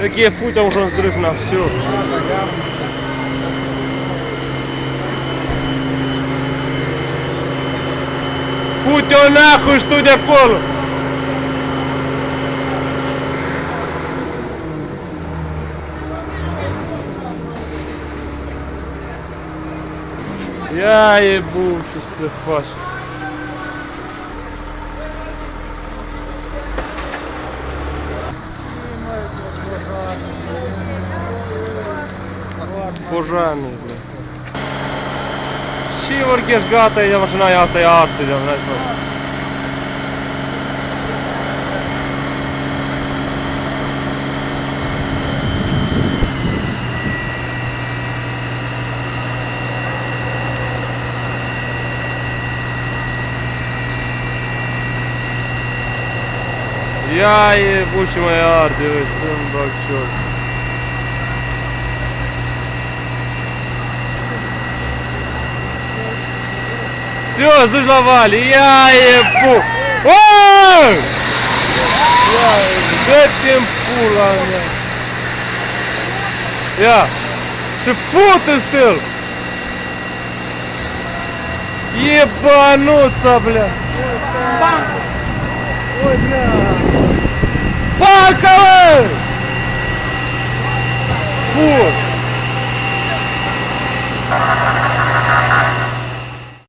Какие фу, там уже взрыв на все. Фу, тебя нахуй, что такое? Я ебу, сейчас все фаш. Пожарный, бля. Шиворгеш гата ja машина ja asta ja arsi ja знаешь что. Я ебучий моя арт, дивись, син бак Все, зажловали. Я ебу. Ой! Я, зачем пула, Я. Ты фу ты стыл. Ебануться, бля. Ой, бля.